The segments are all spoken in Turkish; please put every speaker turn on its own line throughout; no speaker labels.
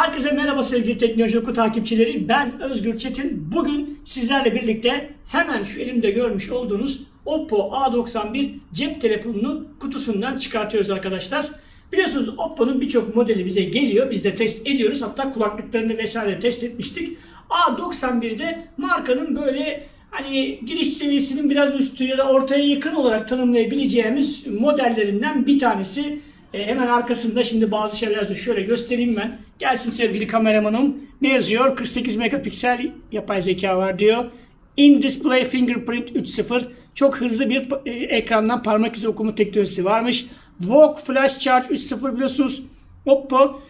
Herkese merhaba sevgili Teknoloji Oku takipçileri. Ben Özgür Çetin. Bugün sizlerle birlikte hemen şu elimde görmüş olduğunuz Oppo A91 cep telefonunu kutusundan çıkartıyoruz arkadaşlar. Biliyorsunuz Oppo'nun birçok modeli bize geliyor. Biz de test ediyoruz. Hatta kulaklıklarını vesaire test etmiştik. A91'de markanın böyle hani giriş seviyesinin biraz üstü ya da ortaya yakın olarak tanımlayabileceğimiz modellerinden bir tanesi. E, hemen arkasında şimdi bazı şeyler yazıyor. Şöyle göstereyim ben. Gelsin sevgili kameramanım. Ne yazıyor? 48 megapiksel yapay zeka var diyor. In Display Fingerprint 3.0 çok hızlı bir e, ekrandan parmak izi okuma teknolojisi varmış. VOOC Flash Charge 3.0 biliyorsunuz Oppo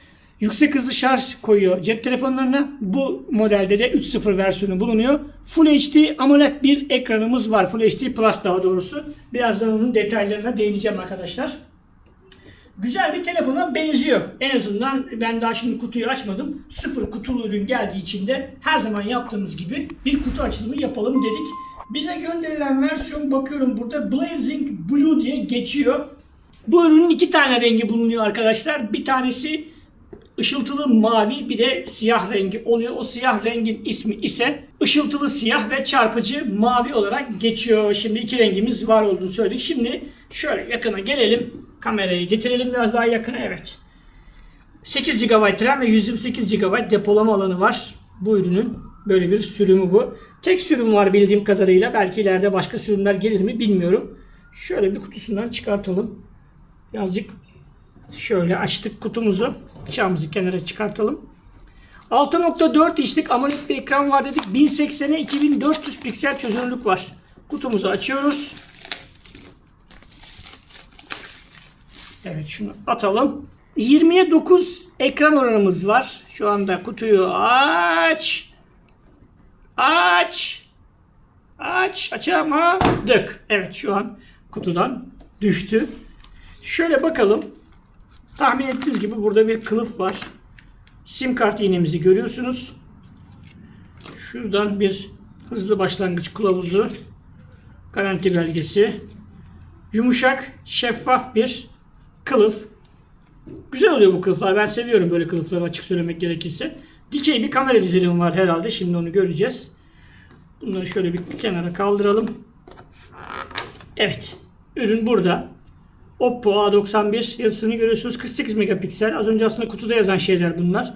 yüksek hızlı şarj koyuyor cep telefonlarına. Bu modelde de 3.0 versiyonu bulunuyor. Full HD AMOLED bir ekranımız var. Full HD Plus daha doğrusu. Birazdan onun detaylarına değineceğim arkadaşlar. Güzel bir telefona benziyor. En azından ben daha şimdi kutuyu açmadım. Sıfır kutulu ürün geldiği için de her zaman yaptığımız gibi bir kutu açılımı yapalım dedik. Bize gönderilen versiyon bakıyorum burada Blazing Blue diye geçiyor. Bu ürünün iki tane rengi bulunuyor arkadaşlar. Bir tanesi ışıltılı mavi bir de siyah rengi oluyor. O siyah rengin ismi ise ışıltılı siyah ve çarpıcı mavi olarak geçiyor. Şimdi iki rengimiz var olduğunu söyledik. Şimdi şöyle yakına gelelim. Kamerayı getirelim biraz daha yakına. Evet. 8 GB RAM ve 128 GB depolama alanı var. Bu ürünün böyle bir sürümü bu. Tek sürüm var bildiğim kadarıyla. Belki ileride başka sürümler gelir mi bilmiyorum. Şöyle bir kutusundan çıkartalım. Birazcık şöyle açtık kutumuzu. Bıçağımızı kenara çıkartalım. 6.4 inçlik AMOLED bir ekran var dedik. 1080'e 2400 piksel çözünürlük var. Kutumuzu açıyoruz. Evet şunu atalım. 20'ye 9 ekran oranımız var. Şu anda kutuyu aç. Aç. Aç. Açamadık. Evet şu an kutudan düştü. Şöyle bakalım. Tahmin ettiğiniz gibi burada bir kılıf var. Sim kart iğnemizi görüyorsunuz. Şuradan bir hızlı başlangıç kılavuzu. Garanti belgesi. Yumuşak, şeffaf bir kılıf. Güzel oluyor bu kılıflar. Ben seviyorum böyle kılıfları açık söylemek gerekirse. Dikey bir kamera dizilimi var herhalde. Şimdi onu göreceğiz. Bunları şöyle bir kenara kaldıralım. Evet. Ürün burada. Oppo A91 yazısını görüyorsunuz. 48 megapiksel. Az önce aslında kutuda yazan şeyler bunlar.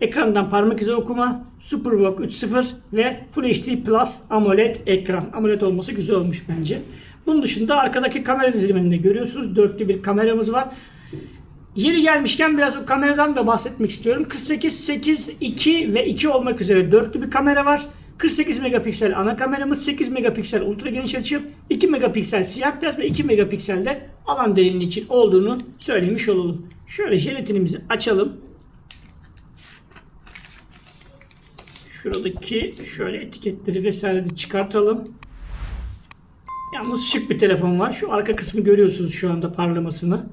Ekrandan parmak izi okuma, SuperVOOC 3.0 ve Full HD Plus AMOLED ekran. AMOLED olması güzel olmuş bence. Bunun dışında arkadaki kamera diziliminde görüyorsunuz. Dörtlü bir kameramız var. Yeri gelmişken biraz o kameradan da bahsetmek istiyorum. 48, 8, 2 ve 2 olmak üzere dörtlü bir kamera var. 48 megapiksel ana kameramız, 8 megapiksel ultra geniş açı, 2 megapiksel siyah beyaz ve 2 megapiksel de alan derinliği için olduğunu söylemiş olalım. Şöyle jelatinimizi açalım. Şuradaki şöyle etiketleri vesaire de çıkartalım. Yalnız şık bir telefon var. Şu arka kısmı görüyorsunuz şu anda parlamasını.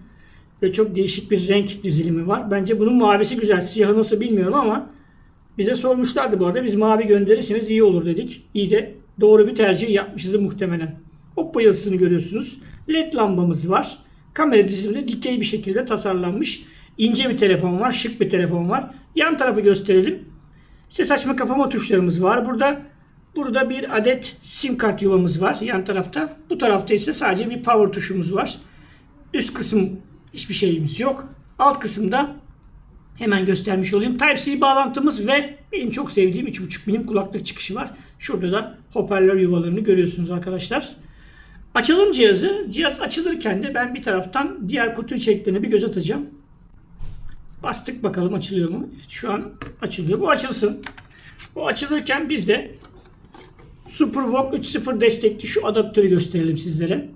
Ve çok değişik bir renk dizilimi var. Bence bunun mavisi güzel. Siyahı nasıl bilmiyorum ama bize sormuşlardı bu arada. Biz mavi gönderirseniz iyi olur dedik. İyi de doğru bir tercih yapmışız muhtemelen. Oppo yazısını görüyorsunuz. LED lambamız var. Kamera dizilimi dikey bir şekilde tasarlanmış. İnce bir telefon var. Şık bir telefon var. Yan tarafı gösterelim. Ses açma kapama tuşlarımız var. Burada burada bir adet sim kart yuvamız var yan tarafta. Bu tarafta ise sadece bir power tuşumuz var. Üst kısım hiçbir şeyimiz yok. Alt kısımda hemen göstermiş olayım. Type-C bağlantımız ve benim çok sevdiğim 3.5 milim kulaklık çıkışı var. Şurada da hoparlör yuvalarını görüyorsunuz arkadaşlar. Açalım cihazı. Cihaz açılırken de ben bir taraftan diğer kutu içeriklerine bir göz atacağım. Bastık bakalım açılıyor mu? Evet, şu an açılıyor. Bu açılsın. Bu açılırken biz de SuperVOOC 3.0 destekli şu adaptörü gösterelim sizlere.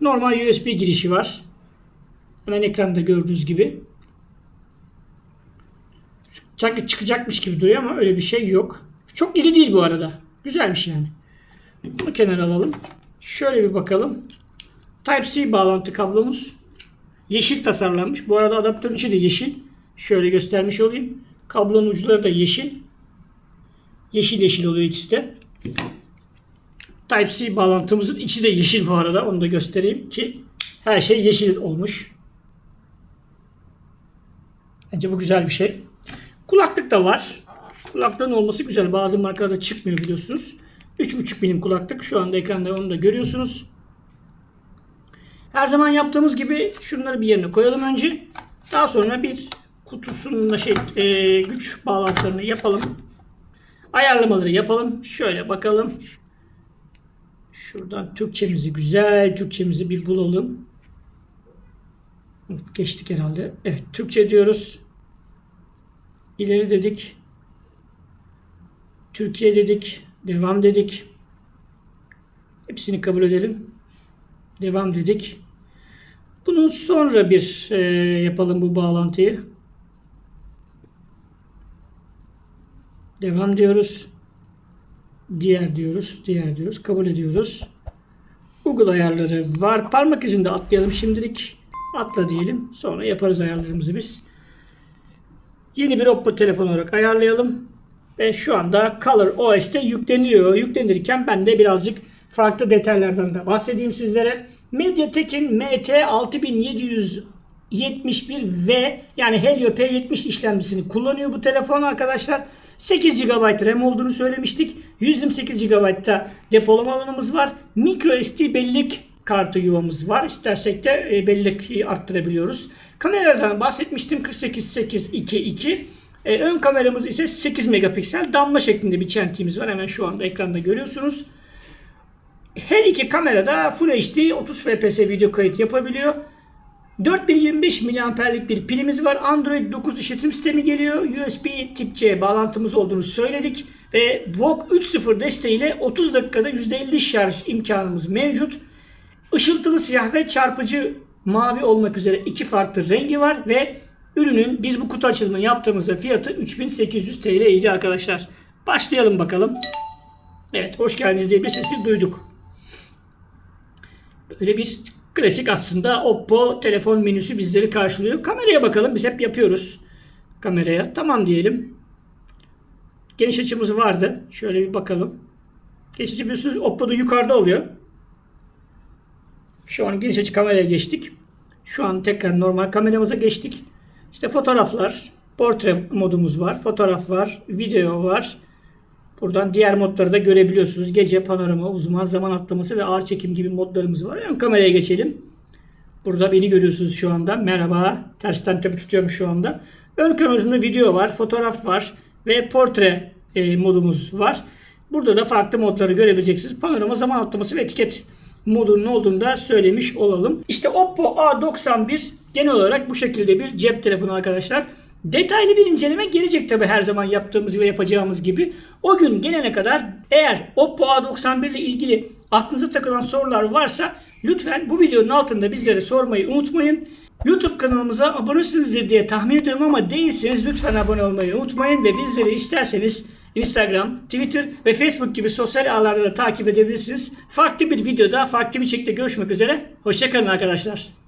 Normal USB girişi var. Hemen ekranda gördüğünüz gibi. Sanki çıkacakmış gibi duruyor ama öyle bir şey yok. Çok iri değil bu arada. Güzelmiş yani. Bunu kenara alalım. Şöyle bir bakalım. Type-C bağlantı kablomuz. Yeşil tasarlanmış. Bu arada adaptörün içi de yeşil. Şöyle göstermiş olayım. Kablonun uçları da yeşil. Yeşil yeşil oluyor ikisi de. Type-C bağlantımızın içi de yeşil bu arada. Onu da göstereyim ki her şey yeşil olmuş. Bence bu güzel bir şey. Kulaklık da var. Kulaklığın olması güzel. Bazı markalarda çıkmıyor biliyorsunuz. 3.5 milim kulaklık. Şu anda ekranda onu da görüyorsunuz. Her zaman yaptığımız gibi şunları bir yerine koyalım önce. Daha sonra bir kutusunun da şey e, güç bağlantılarını yapalım. Ayarlamaları yapalım. Şöyle bakalım. Şuradan Türkçemizi güzel Türkçemizi bir bulalım. Geçtik herhalde. Evet Türkçe diyoruz. İleri dedik. Türkiye dedik. Devam dedik. Hepsini kabul edelim. Devam dedik. Bunu sonra bir e, yapalım bu bağlantıyı. Devam diyoruz. Diğer diyoruz. Diğer diyoruz. Kabul ediyoruz. Google ayarları var. Parmak izinde atlayalım şimdilik. Atla diyelim. Sonra yaparız ayarlarımızı biz. Yeni bir Oppo telefon olarak ayarlayalım. Ve şu anda Color OS'te yükleniyor. Yüklenirken ben de birazcık farklı detaylardan da bahsedeyim sizlere. MediaTek'in MT6771V yani Helio P70 işlemcisini kullanıyor bu telefon arkadaşlar. 8 GB RAM olduğunu söylemiştik. 128 GB'da depolama alanımız var. Micro SD bellek kartı yuvamız var. İstersek de e, bellek arttırabiliyoruz. Kameralardan bahsetmiştim. 48-8-2-2. E, ön kameramız ise 8 megapiksel damla şeklinde bir çentiğimiz var. Hemen şu anda ekranda görüyorsunuz. Her iki kamerada Full HD 30 fps video kayıt yapabiliyor. 4025 mAh'lik bir pilimiz var. Android 9 işletim sistemi geliyor. USB tip C bağlantımız olduğunu söyledik. Ve VOOC 3.0 desteğiyle 30 dakikada %50 şarj imkanımız mevcut. Işıltılı siyah ve çarpıcı mavi olmak üzere iki farklı rengi var ve ürünün biz bu kutu açılımını yaptığımızda fiyatı 3800 TL idi arkadaşlar. Başlayalım bakalım. Evet hoş geldiniz diye bir sesi duyduk. Böyle bir klasik aslında Oppo telefon menüsü bizleri karşılıyor. Kameraya bakalım biz hep yapıyoruz. Kameraya tamam diyelim. Geniş açımız vardı. Şöyle bir bakalım. Geniş açı biliyorsunuz Oppo'da yukarıda oluyor. Şu an geniş açı kameraya geçtik. Şu an tekrar normal kameramıza geçtik. İşte fotoğraflar, portre modumuz var, fotoğraf var, video var. Buradan diğer modları da görebiliyorsunuz. Gece panorama, uzman zaman atlaması ve ağır çekim gibi modlarımız var. Ön kameraya geçelim. Burada beni görüyorsunuz şu anda. Merhaba. Tersten tabi tutuyorum şu anda. Ön kameramızda video var, fotoğraf var ve portre e, modumuz var. Burada da farklı modları görebileceksiniz. Panorama, zaman atlaması ve etiket modunun olduğunu da söylemiş olalım. İşte Oppo A91 genel olarak bu şekilde bir cep telefonu arkadaşlar. Detaylı bir inceleme gelecek tabi her zaman yaptığımız ve yapacağımız gibi. O gün gelene kadar eğer Oppo A91 ile ilgili aklınıza takılan sorular varsa lütfen bu videonun altında bizlere sormayı unutmayın. YouTube kanalımıza abonesinizdir diye tahmin ediyorum ama değilseniz lütfen abone olmayı unutmayın ve bizleri isterseniz Instagram, Twitter ve Facebook gibi sosyal ağlarda da takip edebilirsiniz. Farklı bir videoda, farklı bir şekilde görüşmek üzere. Hoşçakalın arkadaşlar.